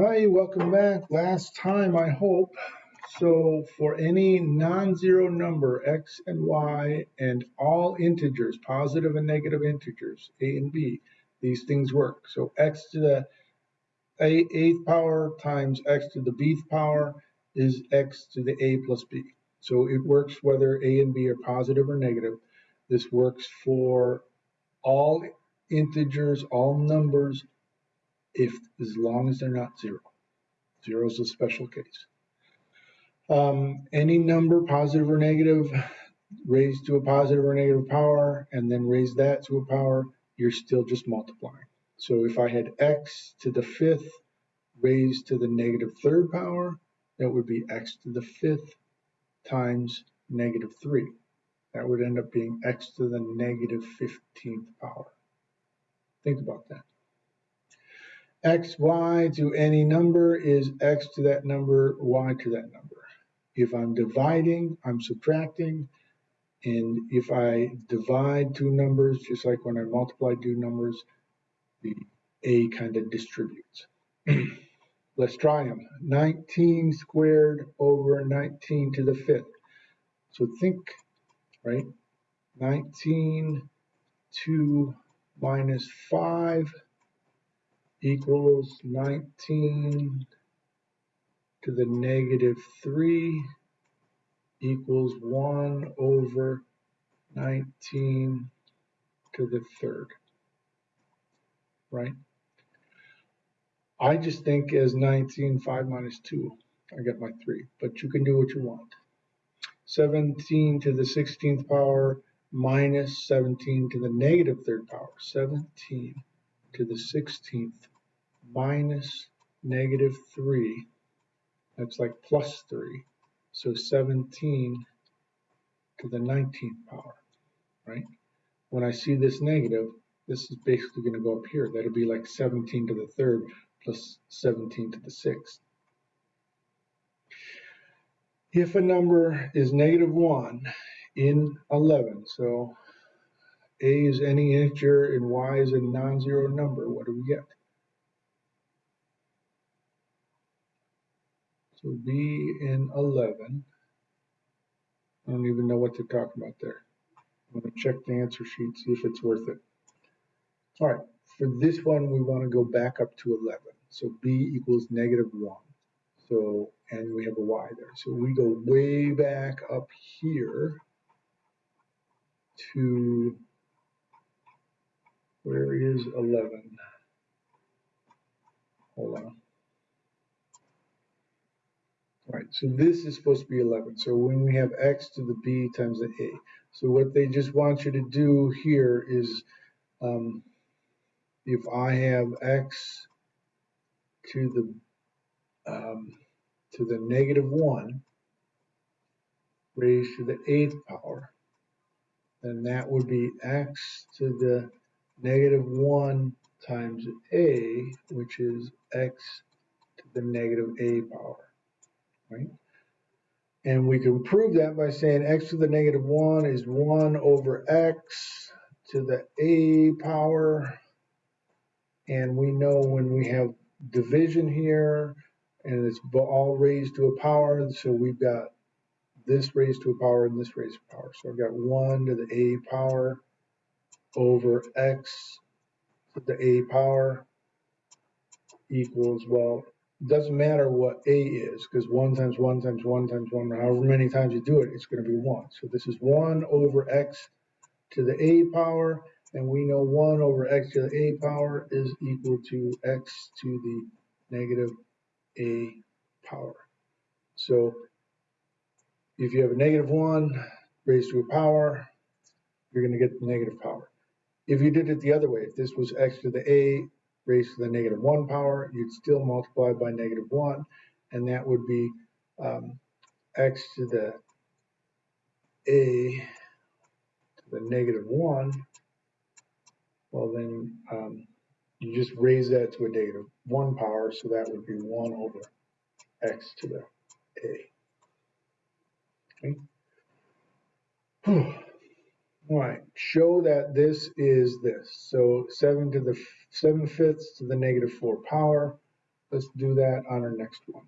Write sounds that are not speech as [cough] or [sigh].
Hi, welcome back. Last time, I hope. So for any non-zero number, x and y, and all integers, positive and negative integers, a and b, these things work. So x to the a eighth power times x to the bth power is x to the a plus b. So it works whether a and b are positive or negative. This works for all integers, all numbers, if as long as they're not zero. Zero is a special case. Um, any number, positive or negative, raised to a positive or negative power, and then raise that to a power, you're still just multiplying. So if I had x to the fifth raised to the negative third power, that would be x to the fifth times negative 3. That would end up being x to the negative 15th power. Think about that x, y to any number is x to that number, y to that number. If I'm dividing, I'm subtracting. And if I divide two numbers, just like when I multiply two numbers, the a kind of distributes. [clears throat] Let's try them. 19 squared over 19 to the fifth. So think, right? 19 2 minus 5 equals 19 to the negative 3 equals 1 over 19 to the third, right? I just think as 19, 5 minus 2, I get my 3, but you can do what you want. 17 to the 16th power minus 17 to the negative third power. 17 to the 16th minus negative 3. That's like plus 3. So 17 to the 19th power, right? When I see this negative, this is basically going to go up here. That'll be like 17 to the third plus 17 to the sixth. If a number is negative 1 in 11, so a is any integer and y is a non-zero number, what do we get? So B in 11. I don't even know what they're talking about there. I'm going to check the answer sheet, see if it's worth it. All right, for this one, we want to go back up to 11. So B equals negative 1. So, and we have a Y there. So we go way back up here to, where is 11? Hold on. Right, so this is supposed to be 11. So when we have x to the b times the a. So what they just want you to do here is um, if I have x to the um, to the negative 1 raised to the eighth power, then that would be x to the negative 1 times a, which is x to the negative a power right? And we can prove that by saying x to the negative 1 is 1 over x to the a power. And we know when we have division here, and it's all raised to a power, so we've got this raised to a power and this raised to a power. So I've got 1 to the a power over x to the a power equals, well, it doesn't matter what a is because 1 times 1 times 1 times 1, however many times you do it, it's going to be 1. So this is 1 over x to the a power, and we know 1 over x to the a power is equal to x to the negative a power. So if you have a negative 1 raised to a power, you're going to get the negative power. If you did it the other way, if this was x to the a raised to the negative 1 power, you'd still multiply by negative 1, and that would be um, x to the a to the negative 1. Well, then um, you just raise that to a negative 1 power, so that would be 1 over x to the a. Okay. [sighs] All right, show that this is this. So 7 to the 7 fifths to the negative 4 power. let's do that on our next one.